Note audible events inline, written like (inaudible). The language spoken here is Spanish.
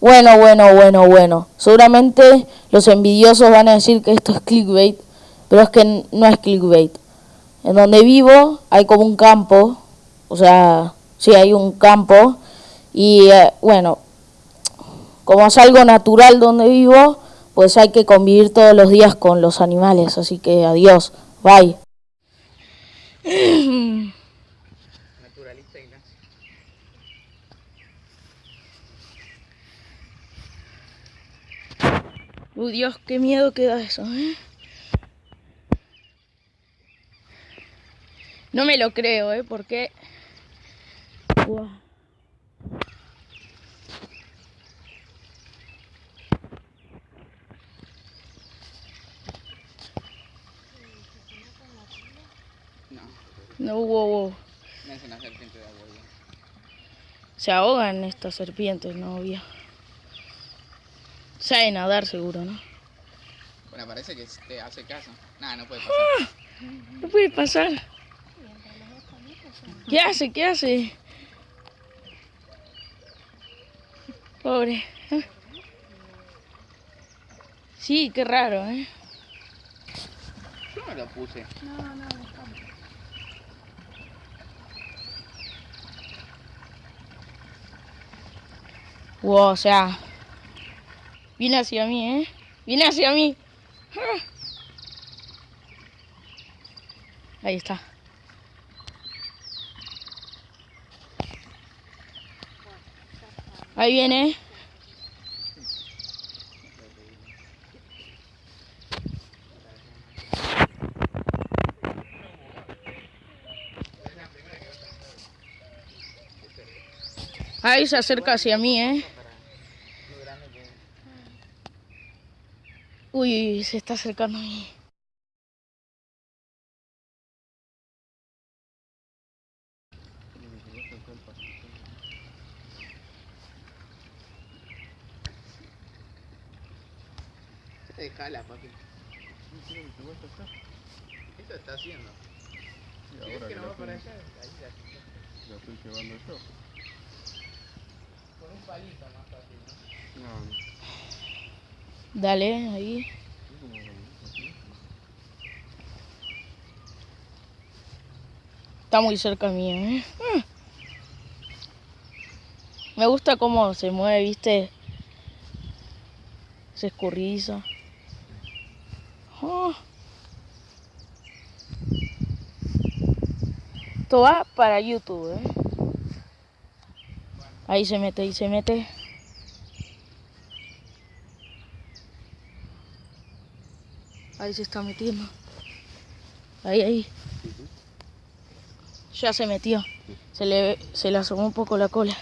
Bueno, bueno, bueno, bueno. Seguramente los envidiosos van a decir que esto es clickbait, pero es que no es clickbait. En donde vivo hay como un campo, o sea, sí hay un campo, y eh, bueno, como es algo natural donde vivo, pues hay que convivir todos los días con los animales, así que adiós, bye. (clears throat) Naturalista Ignacio. Uy, Dios, qué miedo que da eso, ¿eh? No me lo creo, ¿eh? Porque... Uah. No, No, wow, wow. no es una serpiente de agua. Se ahogan estas serpientes, no, obvio. Sabe nadar seguro, ¿no? Bueno, parece que te hace caso. Nada, no puede pasar. No puede pasar. ¿Qué hace? ¿Qué hace? Pobre. ¿eh? Sí, qué raro, ¿eh? Yo no lo puse. Wow, o sea. Viene hacia mí, ¿eh? Viene hacia mí. Ah. Ahí está. Ahí viene. Ahí se acerca hacia mí, ¿eh? Uy, se está acercando a mí. Déjala, papi. Esto está haciendo. Y ¿Quieres ahora que que no va para allá? Ahí la estoy llevando yo. Con un palito más fácil, ¿no? No, no. Dale, ahí. Está muy cerca mío, ¿eh? Ah. Me gusta cómo se mueve, ¿viste? Se escurriza. Esto va para YouTube, ¿eh? Ahí se mete, ahí se mete. Ahí se está metiendo. Ahí, ahí. Ya se metió. Se le, se le asomó un poco la cola.